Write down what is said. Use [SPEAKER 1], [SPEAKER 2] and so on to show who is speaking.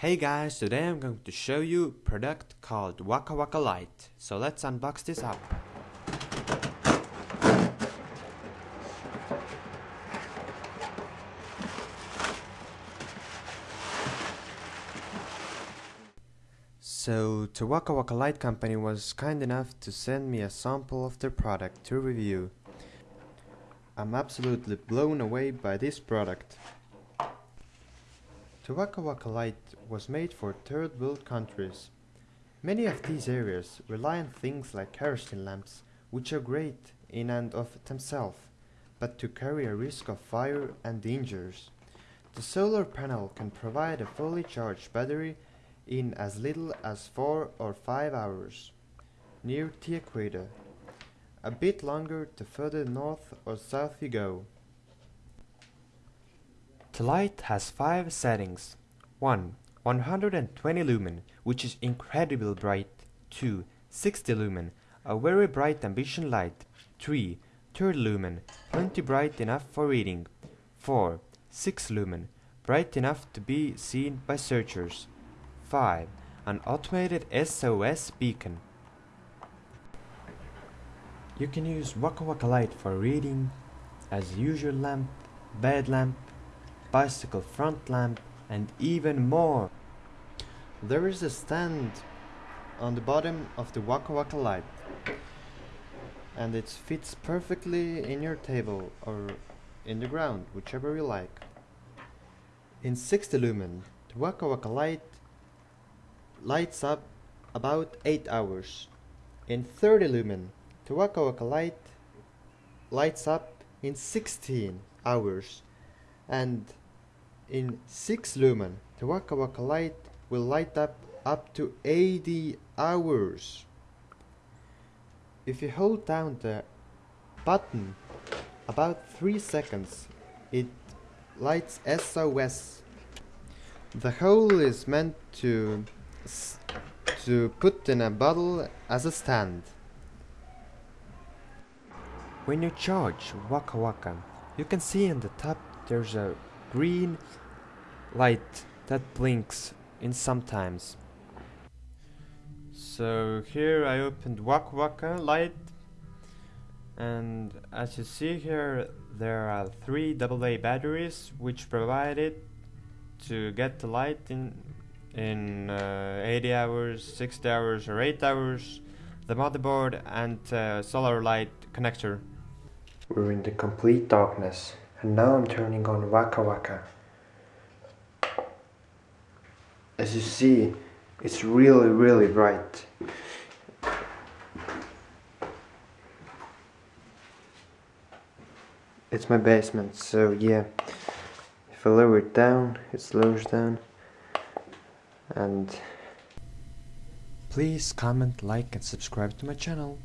[SPEAKER 1] Hey guys, today I'm going to show you a product called Waka Waka Light. So let's unbox this up. So the Waka Waka Light company was kind enough to send me a sample of their product to review. I'm absolutely blown away by this product. The Waka Waka Light was made for third world countries. Many of these areas rely on things like kerosene lamps, which are great in and of themselves, but to carry a risk of fire and dangers. The solar panel can provide a fully charged battery in as little as 4 or 5 hours. Near the equator. A bit longer the further north or south you go. The light has 5 settings. 1. 120 lumen, which is incredibly bright. 2. 60 lumen, a very bright ambition light. 3. 30 lumen, plenty bright enough for reading. 4. 6 lumen, bright enough to be seen by searchers. 5. An automated SOS beacon. You can use Waka Waka Light for reading as usual lamp, bed lamp, bicycle front lamp and even more. There is a stand on the bottom of the Waka Waka Light and it fits perfectly in your table or in the ground, whichever you like. In 60 lumen, the Waka Waka Light lights up about 8 hours. In 30 lumen, the Waka Waka Light lights up in 16 hours. And in 6 lumen, the Waka Waka Light will light up up to 80 hours. If you hold down the button about 3 seconds, it lights SOS. The hole is meant to to put in a bottle as a stand. When you charge Waka Waka, you can see in the top there's a green light that blinks in sometimes. So here I opened Waka Waka light and as you see here there are three AA batteries which provide it to get the light in in uh, 80 hours, 60 hours or 8 hours, the motherboard and uh, solar light connector.
[SPEAKER 2] We're in the complete darkness and now I'm turning on Waka Waka. As you see, it's really really bright. It's my basement, so yeah, if I lower it down, it slows down and
[SPEAKER 1] please comment like and subscribe to my channel